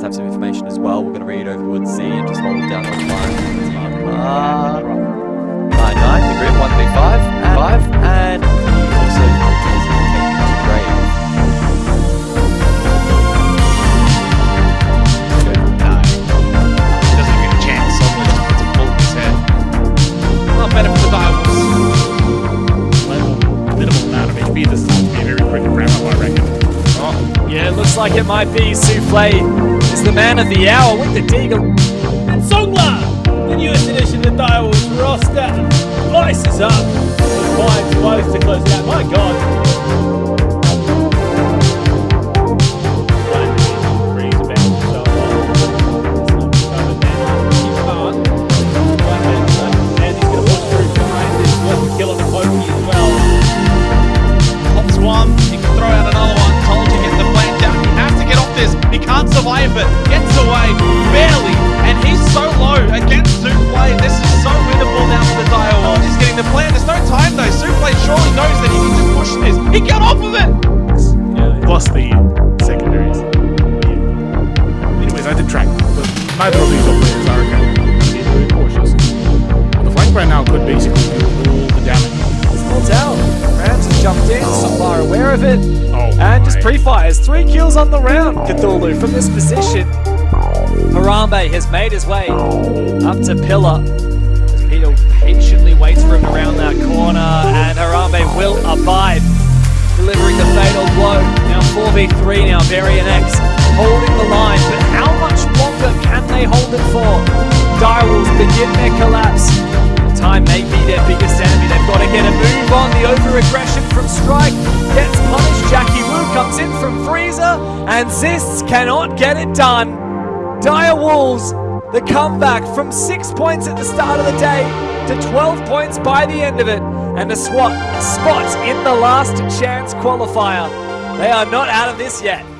to have some information as well. We're going to read over towards and just hold Yeah, looks like it might be Souffle is the man of the hour with the Deagle. And Songla, the newest addition to the Direwolves roster, ices up. Finds both to close out. My God. The secondaries. Anyways, I did track, but neither of these operators are to be very cautious. The flank right now could basically do all the damage. It's Full tell. Rams has jumped in, Solar aware of it, Oh and just pre-fires. Three kills on the round. Cthulhu from this position. Harambe has made his way up to Pillar. As Peter patiently waits for him around that corner, and Harambe will abide, Three now, VarianX holding the line, but how much longer can they hold it for? Direwolves begin their collapse. Time may be their biggest enemy. They've got to get a move on. The over-aggression from Strike gets punished. Jackie Wu comes in from Freezer, and Zists cannot get it done. Direwolves, the comeback from six points at the start of the day to 12 points by the end of it, and a SWAT spot in the last chance qualifier. They are not out of this yet.